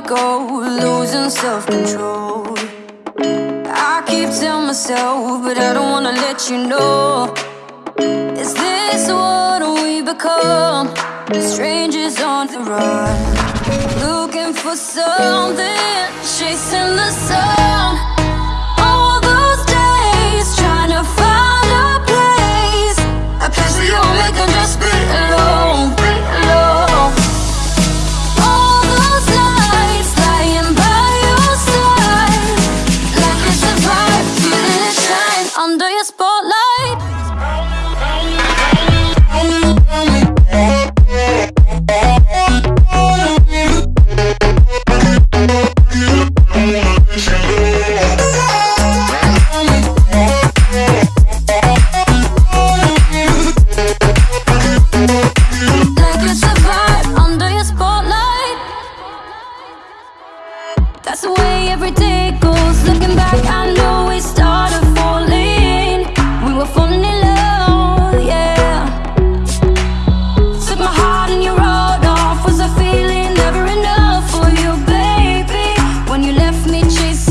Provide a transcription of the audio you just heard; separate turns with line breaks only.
go, losing self-control. I keep telling myself, but I don't wanna let you know. Is this what we become? Strangers on the run. Looking for something, chasing the sun. That's the way every day goes. Looking back, I know we started falling. We were falling in love, yeah. Took my heart and you rode off. Was I feeling never enough for you, baby? When you left me chasing